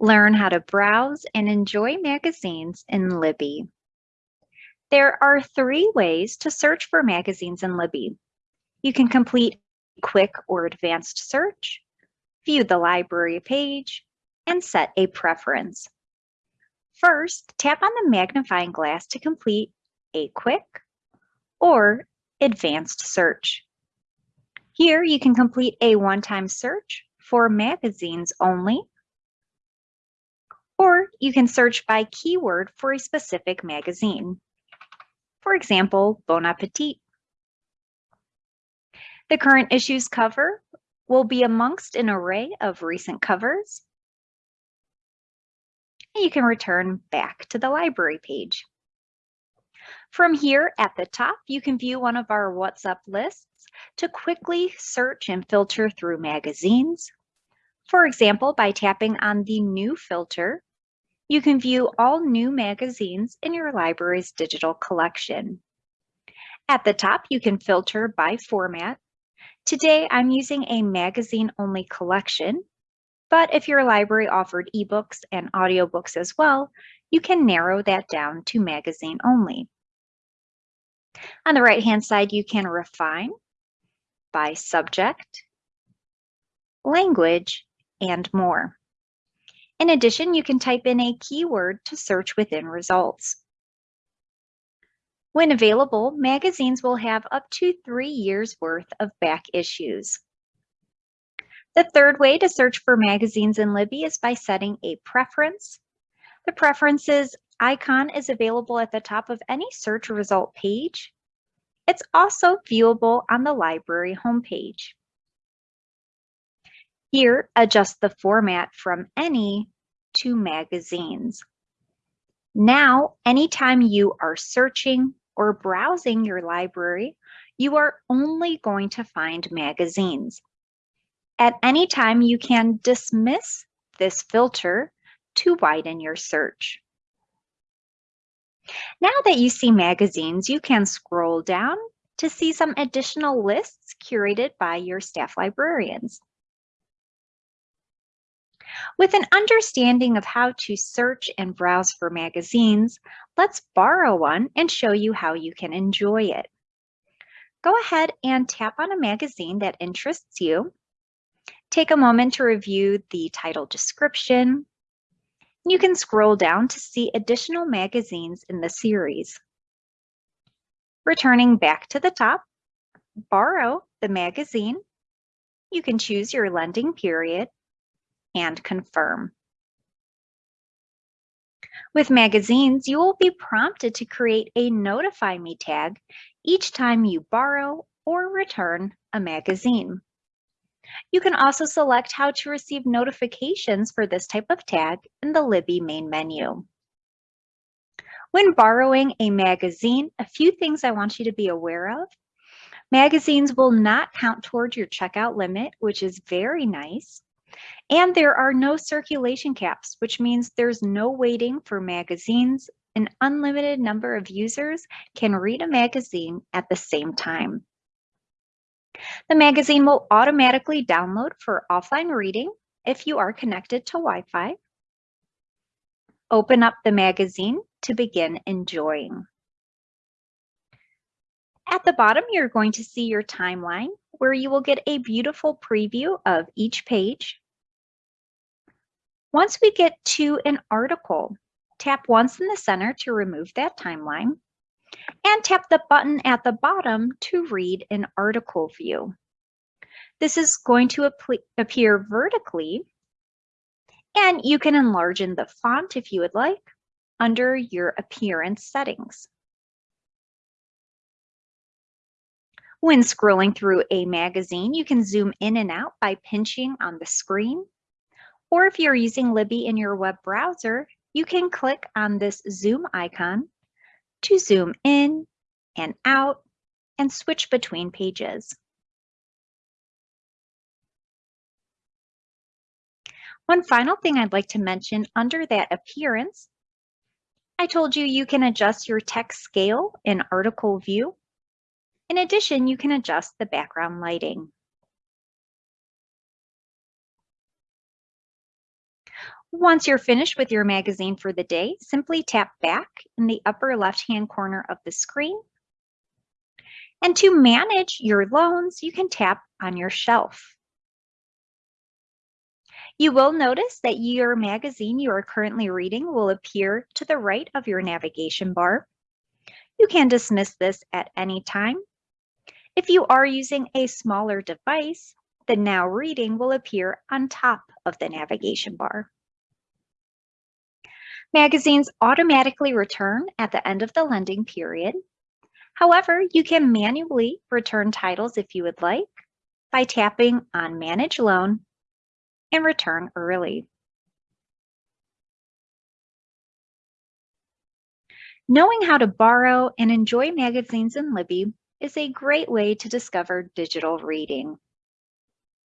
Learn how to browse and enjoy magazines in Libby. There are three ways to search for magazines in Libby. You can complete a quick or advanced search, view the library page, and set a preference. First, tap on the magnifying glass to complete a quick or advanced search. Here you can complete a one-time search for magazines only, you can search by keyword for a specific magazine. For example, Bon Appetit. The current issues cover will be amongst an array of recent covers. And you can return back to the library page. From here at the top, you can view one of our What's Up lists to quickly search and filter through magazines. For example, by tapping on the New filter, you can view all new magazines in your library's digital collection. At the top, you can filter by format. Today, I'm using a magazine-only collection, but if your library offered ebooks and audiobooks as well, you can narrow that down to magazine only. On the right-hand side, you can refine by subject, language, and more. In addition, you can type in a keyword to search within results. When available, magazines will have up to three years worth of back issues. The third way to search for magazines in Libby is by setting a preference. The preferences icon is available at the top of any search result page it's also viewable on the library homepage. Here, adjust the format from any to magazines. Now, anytime you are searching or browsing your library, you are only going to find magazines. At any time, you can dismiss this filter to widen your search. Now that you see magazines, you can scroll down to see some additional lists curated by your staff librarians. With an understanding of how to search and browse for magazines, let's borrow one and show you how you can enjoy it. Go ahead and tap on a magazine that interests you. Take a moment to review the title description, you can scroll down to see additional magazines in the series. Returning back to the top, borrow the magazine. You can choose your lending period and confirm. With magazines, you will be prompted to create a Notify Me tag each time you borrow or return a magazine. You can also select how to receive notifications for this type of tag in the Libby main menu. When borrowing a magazine, a few things I want you to be aware of. Magazines will not count towards your checkout limit, which is very nice. And there are no circulation caps, which means there's no waiting for magazines. An unlimited number of users can read a magazine at the same time. The magazine will automatically download for offline reading if you are connected to Wi-Fi. Open up the magazine to begin enjoying. At the bottom, you're going to see your timeline where you will get a beautiful preview of each page. Once we get to an article, tap once in the center to remove that timeline and tap the button at the bottom to read an article view. This is going to appear vertically and you can enlarge in the font if you would like under your appearance settings. When scrolling through a magazine, you can zoom in and out by pinching on the screen. Or if you're using Libby in your web browser, you can click on this zoom icon to zoom in and out and switch between pages. One final thing I'd like to mention under that appearance, I told you you can adjust your text scale in article view. In addition, you can adjust the background lighting. Once you're finished with your magazine for the day, simply tap back in the upper left-hand corner of the screen. And to manage your loans, you can tap on your shelf. You will notice that your magazine you are currently reading will appear to the right of your navigation bar. You can dismiss this at any time. If you are using a smaller device, the Now Reading will appear on top of the navigation bar. Magazines automatically return at the end of the lending period. However, you can manually return titles if you would like by tapping on Manage Loan and Return Early. Knowing how to borrow and enjoy magazines in Libby is a great way to discover digital reading.